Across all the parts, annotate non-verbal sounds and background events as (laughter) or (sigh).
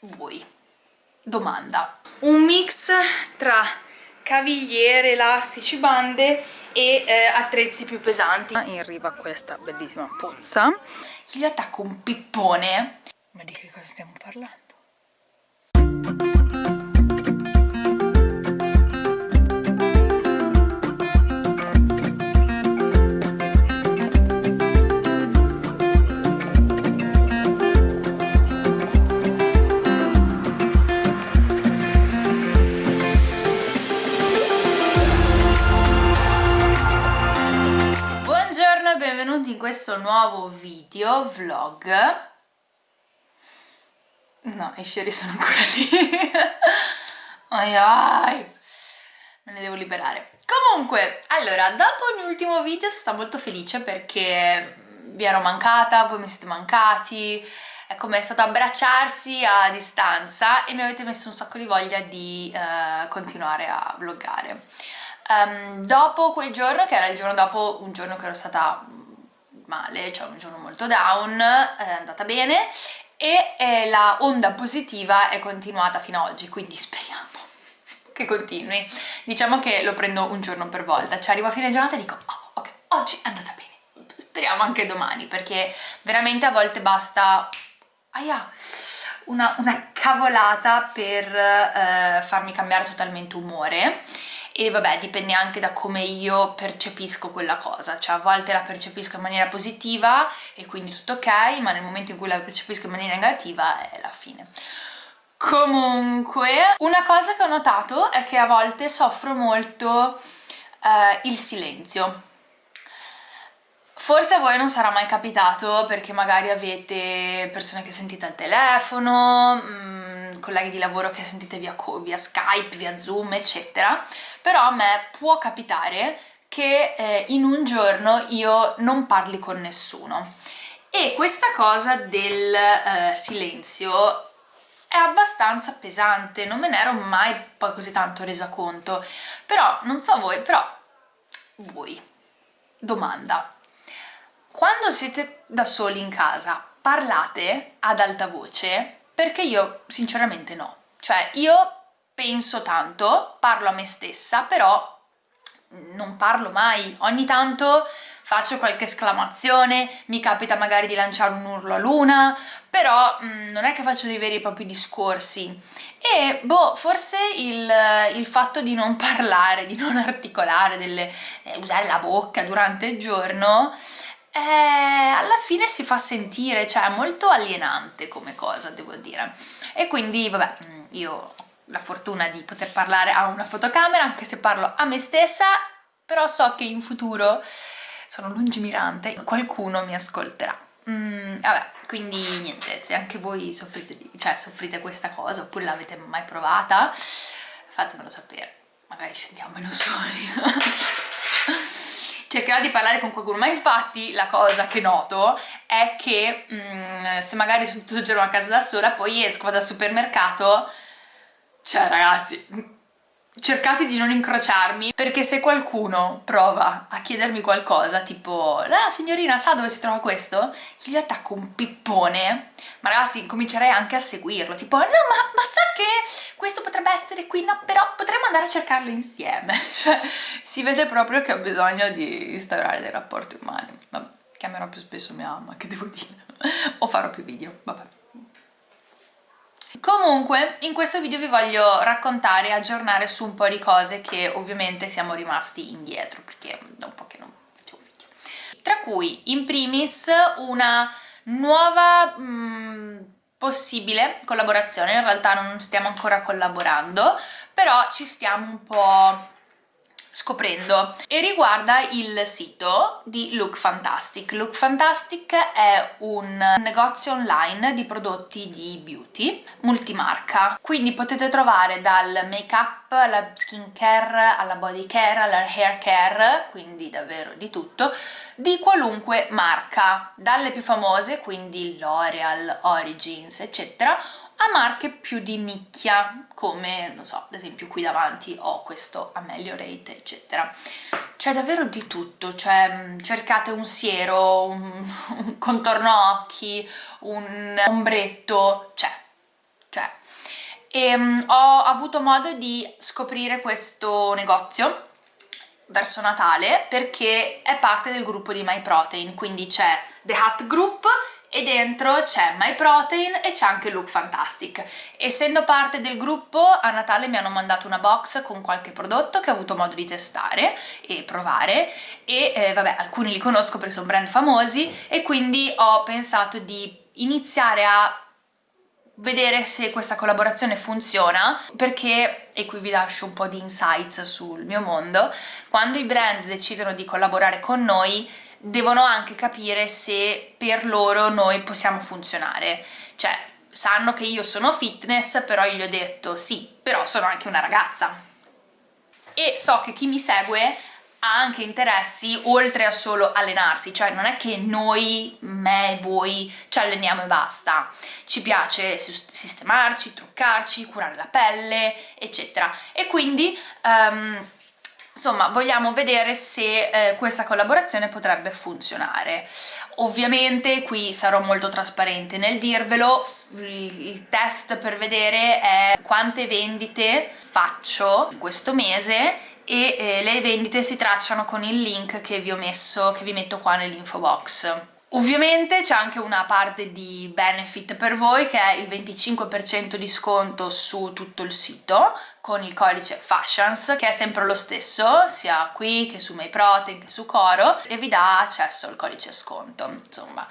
voi. Domanda. Un mix tra cavigliere, elastici, bande e eh, attrezzi più pesanti. In riva a questa bellissima pozza. Gli attacco un pippone. Ma di che cosa stiamo parlando? Questo nuovo video, vlog. No, i fiori sono ancora lì. (laughs) Ai ai. Me ne devo liberare. Comunque, allora, dopo l'ultimo video sono molto felice perché vi ero mancata, voi mi siete mancati è come è stato abbracciarsi a distanza e mi avete messo un sacco di voglia di uh, continuare a vloggare. Um, dopo quel giorno, che era il giorno dopo un giorno che ero stata male, cioè un giorno molto down, è andata bene e eh, la onda positiva è continuata fino ad oggi, quindi speriamo (laughs) che continui. Diciamo che lo prendo un giorno per volta, cioè arrivo a fine giornata e dico oh, ok, oggi è andata bene, speriamo anche domani, perché veramente a volte basta aia, una, una cavolata per eh, farmi cambiare totalmente umore e vabbè dipende anche da come io percepisco quella cosa, cioè a volte la percepisco in maniera positiva e quindi tutto ok, ma nel momento in cui la percepisco in maniera negativa è la fine. Comunque, una cosa che ho notato è che a volte soffro molto eh, il silenzio. Forse a voi non sarà mai capitato perché magari avete persone che sentite al telefono, mh, mm, colleghi di lavoro che sentite via, via Skype, via Zoom, eccetera, però a me può capitare che eh, in un giorno io non parli con nessuno. E questa cosa del eh, silenzio è abbastanza pesante, non me ne ero mai poi così tanto resa conto, però non so voi, però voi, domanda, quando siete da soli in casa parlate ad alta voce perché io sinceramente no. Cioè io penso tanto, parlo a me stessa, però non parlo mai. Ogni tanto faccio qualche esclamazione, mi capita magari di lanciare un urlo a luna, però mh, mm, non è che faccio dei veri e propri discorsi. E boh, forse il, il fatto di non (laughs) parlare, di non articolare, delle, eh, usare la bocca durante il giorno eh, alla fine si fa sentire, cioè è molto alienante come cosa, devo dire. E quindi, vabbè, mm, io ho la fortuna di poter parlare a una fotocamera, anche se parlo a me stessa, però so che in futuro sono lungimirante, qualcuno mi ascolterà. Mm, vabbè, quindi niente, se anche voi soffrite, cioè, soffrite questa cosa oppure l'avete mai provata, fatemelo sapere, magari ci sentiamo meno (laughs) cercherò di parlare con qualcuno, ma infatti la cosa che noto è che mm, se magari sono tutto il giorno a casa da sola, poi esco, vado al supermercato, cioè ragazzi, cercate di non incrociarmi perché se qualcuno prova a chiedermi qualcosa tipo la signorina sa dove si trova questo? Gli attacco un pippone. Ma ragazzi comincerei anche a seguirlo tipo no ma, ma sa che questo potrebbe essere qui? No però potremmo andare a cercarlo insieme (laughs) cioè si vede proprio che ho bisogno di instaurare dei rapporti umani. Vabbè chiamerò più spesso mia mamma che devo dire. (laughs) O farò più video vabbè Comunque in questo video vi voglio raccontare e aggiornare su un po' di cose che ovviamente siamo rimasti indietro perché da un po' che non facevo video. Tra cui in primis una nuova mh, mm, possibile collaborazione, in realtà non stiamo ancora collaborando, però ci stiamo un po' scoprendo. E riguarda il sito di Look Fantastic. Look Fantastic è un negozio online di prodotti di beauty multimarca, quindi potete trovare dal make up alla skin care, alla body care, alla hair care, quindi davvero di tutto, di qualunque marca, dalle più famose, quindi L'Oreal, Origins, eccetera, a marche più di nicchia come, non so, ad esempio qui davanti ho questo Ameliorate eccetera. C'è davvero di tutto, cioè mm, cercate un siero, un, (laughs) un contorno occhi, un ombretto, cioè cioè e um, ho avuto modo di scoprire questo negozio verso Natale perché è parte del gruppo di MyProtein, quindi c'è The Hut Group e dentro c'è MyProtein e c'è anche Look Fantastic. Essendo parte del gruppo, a Natale mi hanno mandato una box con qualche prodotto che ho avuto modo di testare e provare e eh, vabbè, alcuni li conosco perché sono brand famosi e quindi ho pensato di iniziare a vedere se questa collaborazione funziona perché, e qui vi lascio un po' di insights sul mio mondo, quando i brand decidono di collaborare con noi devono anche capire se per loro noi possiamo funzionare, cioè sanno che io sono fitness però io gli ho detto sì, però sono anche una ragazza e so che chi mi segue ha anche interessi oltre a solo allenarsi, cioè non è che noi, me e voi ci alleniamo e basta, ci piace sistemarci, truccarci, curare la pelle, eccetera. E quindi um, insomma vogliamo vedere se eh, questa collaborazione potrebbe funzionare ovviamente qui sarò molto trasparente nel dirvelo il test per vedere è quante vendite faccio in questo mese e eh, le vendite si tracciano con il link che vi ho messo, che vi metto qua nell'info box. Ovviamente c'è anche una parte di benefit per voi che è il 25% di sconto su tutto il sito con il codice Fashions che è sempre lo stesso sia qui che su MyProtein che su Coro e vi dà accesso al codice sconto insomma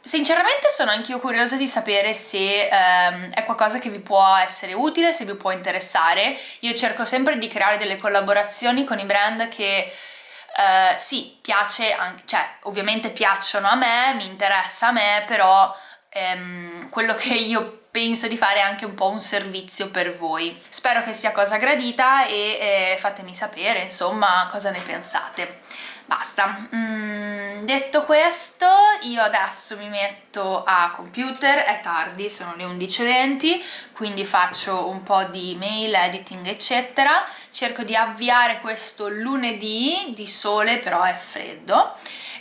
Sinceramente sono anch'io curiosa di sapere se ehm, è qualcosa che vi può essere utile, se vi può interessare. Io cerco sempre di creare delle collaborazioni con i brand che eh, sì, piace, anche, cioè ovviamente piacciono a me, mi interessa a me, però ehm, quello che io penso di fare è anche un po' un servizio per voi. Spero che sia cosa gradita e eh, fatemi sapere insomma cosa ne pensate. Basta. Mm, detto questo, io adesso mi metto a computer, è tardi, sono le 11.20, quindi faccio un po' di mail, editing, eccetera. Cerco di avviare questo lunedì di sole, però è freddo.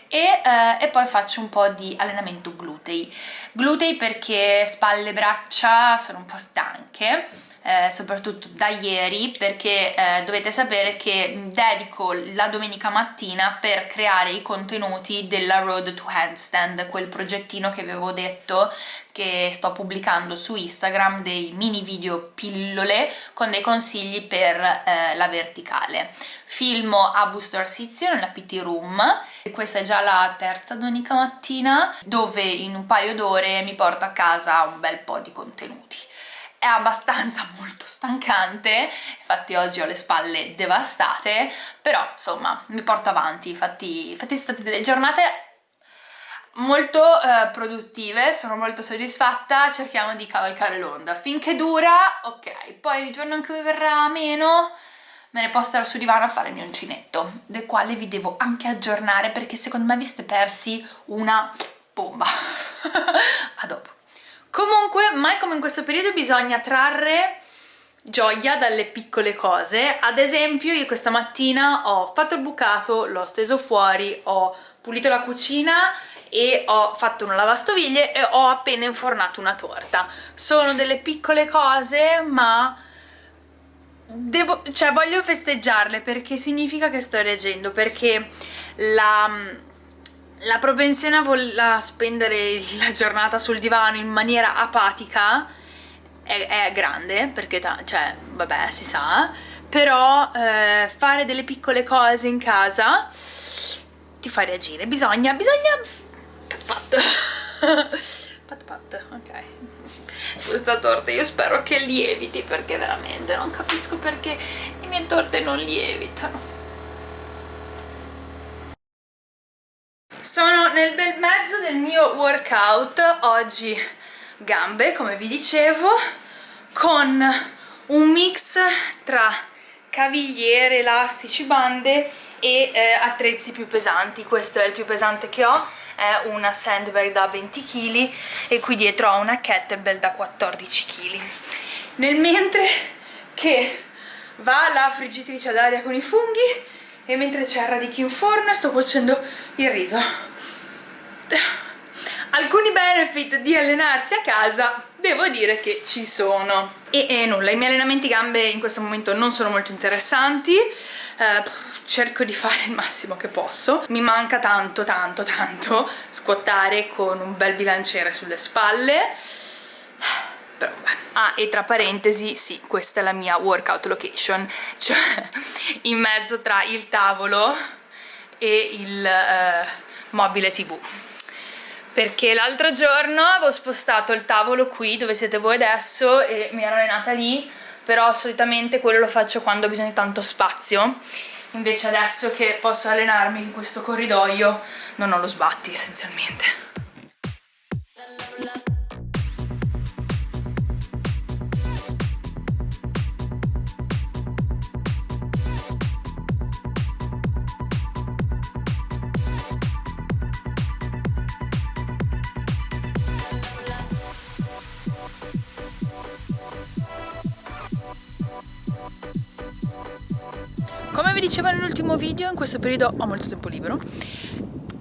E, eh, e, poi faccio un po' di allenamento glutei. Glutei perché spalle e braccia sono un po' stanche eh, soprattutto da ieri perché eh, dovete sapere che dedico la domenica mattina per creare i contenuti della Road to Handstand, quel progettino che avevo detto che sto pubblicando su Instagram, dei mini video pillole con dei consigli per eh, la verticale. Filmo a Busto Arsizio nella PT Room, questa è già la terza domenica mattina, dove in un paio d'ore mi porto a casa un bel po' di contenuti abbastanza (laughs) molto stancante, infatti oggi ho le spalle devastate, però insomma mi porto avanti, infatti, infatti sono state delle giornate molto eh, produttive, sono molto soddisfatta, cerchiamo di cavalcare l'onda, finché dura, ok, poi il giorno in cui verrà meno me ne posso stare sul divano a fare il mio uncinetto, del quale vi devo anche aggiornare perché secondo me vi siete persi una bomba. (laughs) a dopo. Comunque, mai come in questo periodo bisogna trarre gioia dalle piccole cose. Ad esempio, io questa mattina ho fatto il bucato, l'ho steso fuori, ho pulito la cucina e ho fatto una lavastoviglie e ho appena infornato una torta. Sono delle piccole cose, ma... Devo, cioè voglio festeggiarle perché significa che sto reagendo, perché la la propensione a, a spendere la giornata sul divano in maniera apatica è, è grande, perché, cioè, vabbè, si sa, però eh, fare delle piccole cose in casa ti fa reagire. Bisogna, bisogna... pat pat. (laughs) pat pat, ok. Questa torta io spero che lieviti, perché veramente non capisco perché le mie torte non lievitano. Sono nel bel mezzo del mio workout, oggi gambe come vi dicevo, con un mix tra cavigliere, elastici, bande e eh, attrezzi più pesanti, questo è il più pesante che ho, è una sandbag da 20 kg e qui dietro ho una kettlebell da 14 kg. Nel mentre che va la friggitrice ad aria con i funghi e mentre c'è il radicchio in forno sto cuocendo il riso. Alcuni benefit di allenarsi a casa devo dire che ci sono. E, e nulla, i miei allenamenti gambe in questo momento non sono molto interessanti. Eh, cerco di fare il massimo che posso. Mi manca tanto tanto tanto squattare con un bel bilanciere sulle spalle però. Ah, e tra parentesi, sì, questa è la mia workout location, (laughs) cioè in mezzo tra il tavolo e il eh, mobile tv perché l'altro giorno avevo spostato il tavolo qui dove siete voi adesso e mi ero allenata lì però solitamente quello lo faccio quando ho bisogno di tanto spazio. Invece adesso che posso allenarmi in questo corridoio non ho lo sbatti essenzialmente vi dicevo nell'ultimo video, in questo periodo ho molto tempo libero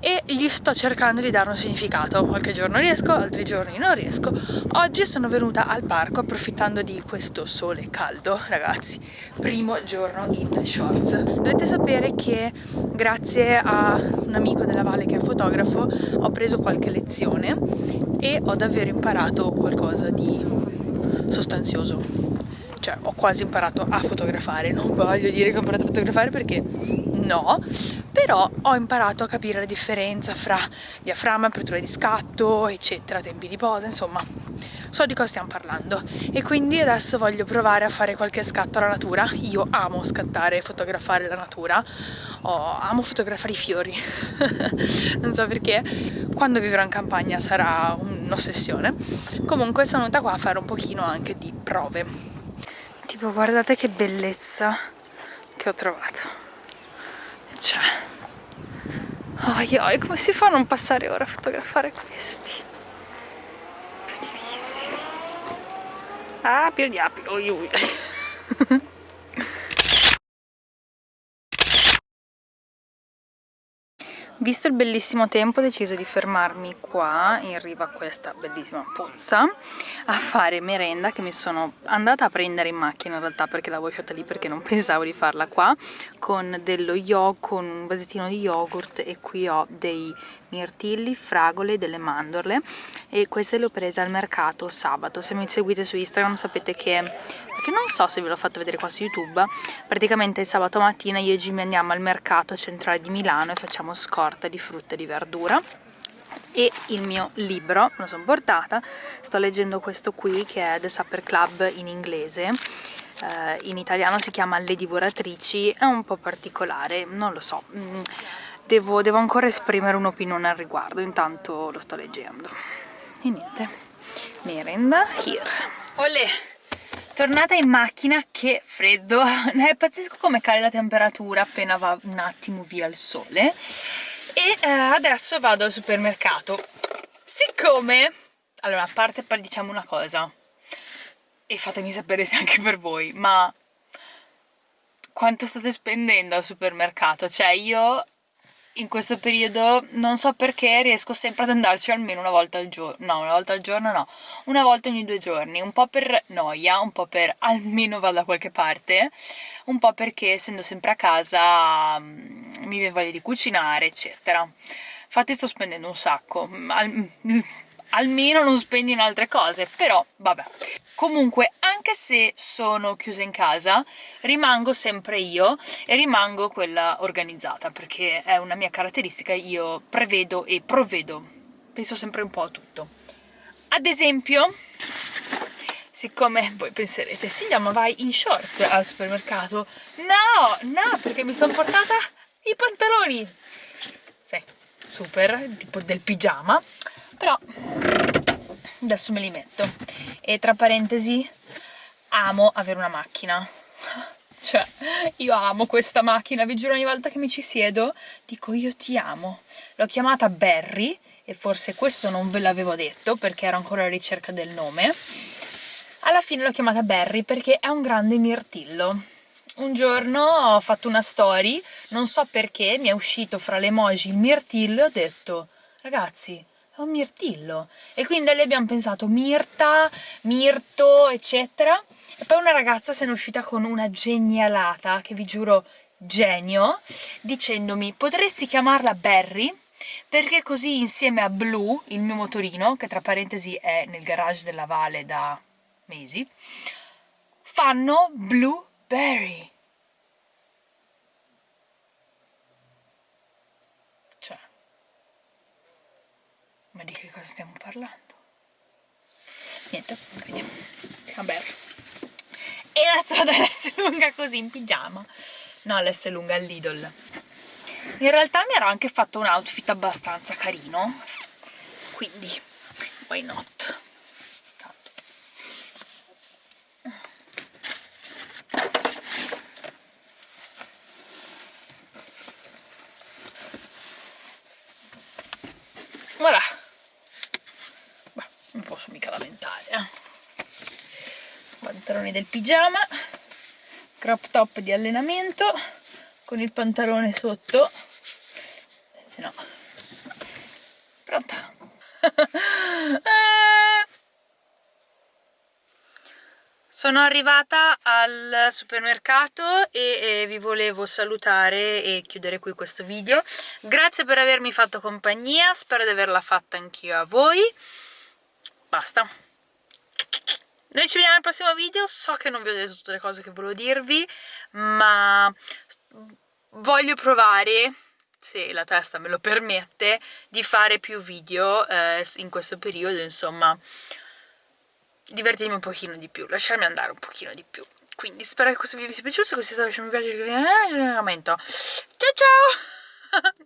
e gli sto cercando di dare un significato. Qualche giorno riesco, altri giorni non riesco. Oggi sono venuta al parco approfittando di questo sole caldo, ragazzi. Primo giorno in shorts. Dovete sapere che grazie a un amico della Valle che è fotografo ho preso qualche lezione e ho davvero imparato qualcosa di sostanzioso cioè ho quasi imparato a fotografare, non voglio dire che ho imparato a fotografare perché no, però ho imparato a capire la differenza fra diaframma, apertura di scatto, eccetera, tempi di posa, insomma, so di cosa stiamo parlando. E quindi adesso voglio provare a fare qualche scatto alla natura, io amo scattare e fotografare la natura, oh, amo fotografare i fiori, (laughs) non so perché, quando vivrò in campagna sarà un'ossessione, comunque sono venuta qua a fare un pochino anche di prove tipo guardate che bellezza che ho trovato. Cioè oi oi come si fa a non passare ora a fotografare questi? Bellissimi. Ah più di api oi (laughs) Visto il bellissimo tempo ho deciso di fermarmi qua in riva a questa bellissima pozza a fare merenda che mi sono andata a prendere in macchina in realtà perché l'avevo lasciata lì perché non (laughs) pensavo di farla qua con dello yogurt, con un vasettino di yogurt e qui ho dei mirtilli, fragole, delle mandorle e queste le ho prese al mercato sabato. Se mi seguite su Instagram sapete che perché non so se ve l'ho fatto vedere qua su YouTube praticamente il sabato mattina io e Jimmy andiamo al mercato centrale di Milano e facciamo scorta di frutta e di verdura e il mio libro, lo sono portata, sto leggendo questo qui che è The Supper Club in inglese eh, in italiano si chiama Le Divoratrici, è un po' particolare, non lo so. Mm, devo, devo ancora esprimere un'opinione al riguardo, intanto lo sto leggendo. E niente, merenda here. Olè! Tornata in macchina, che freddo, (laughs) è pazzesco come cade la temperatura appena va un attimo via il sole. E eh, adesso vado al supermercato. Siccome, allora a parte diciamo una cosa e fatemi sapere se anche per voi, ma quanto state spendendo al supermercato? Cioè io in questo periodo non so perché riesco sempre ad andarci almeno una volta al giorno no, una volta al giorno no una volta ogni due giorni un po' per noia, un po' per (laughs) almeno vado da qualche parte un po' perché essendo sempre a casa mm, mi viene voglia di cucinare eccetera. Infatti sto spendendo un sacco Al (laughs) almeno non spendi in altre cose però vabbè comunque anche se sono chiusa in casa rimango sempre io e rimango quella organizzata perché è una mia caratteristica io prevedo e provvedo. Penso sempre un po' a tutto. Ad esempio siccome voi penserete Silvia ma vai in shorts al supermercato? No, no perché mi sono portata i pantaloni. Sì, super, tipo del pigiama. Però adesso me li metto. E tra parentesi amo avere una macchina. (laughs) Cioè io amo questa macchina. Vi giuro ogni volta che mi ci siedo dico io ti amo. L'ho chiamata Barry e forse questo non ve l'avevo detto perché ero ancora alla ricerca del nome. Alla fine l'ho chiamata Barry perché è un grande mirtillo. Un giorno ho fatto una story non so perché mi è uscito fra le emoji il mirtillo e ho detto ragazzi è un mirtillo. E quindi lì abbiamo pensato Mirta, Mirto, eccetera. E poi una ragazza se ne è uscita con una genialata, che vi giuro genio, dicendomi potresti chiamarla Barry? Perché così insieme a Blue, il mio motorino, che tra parentesi è nel garage della Vale da mesi, fanno Blueberry. Cioè, ma di che cosa stiamo parlando? Niente, vediamo. Vabbè. E adesso vado all'S lunga così in pigiama. No, l'S lunga all'Idol. In realtà mi ero anche fatto un outfit abbastanza carino, quindi why not? Posso mica lamentare, eh. Pantaloni del pigiama, crop top di allenamento, con il pantalone sotto, se no... Pronta? (laughs) Sono arrivata al supermercato e, e, vi volevo salutare e chiudere qui questo video. Grazie per avermi fatto compagnia, spero di averla fatta anch'io a voi. Basta. Noi ci vediamo nel prossimo video, so che non vi ho detto tutte le cose che volevo dirvi, ma voglio provare se la testa me lo permette, di fare più video eh, in questo periodo, insomma, divertirmi un pochino di più, lasciarmi andare un pochino di più. Quindi spero che questo video vi sia piaciuto, se così è stato lasciate un mi piace, il commento. Ciao ciao! (laughs)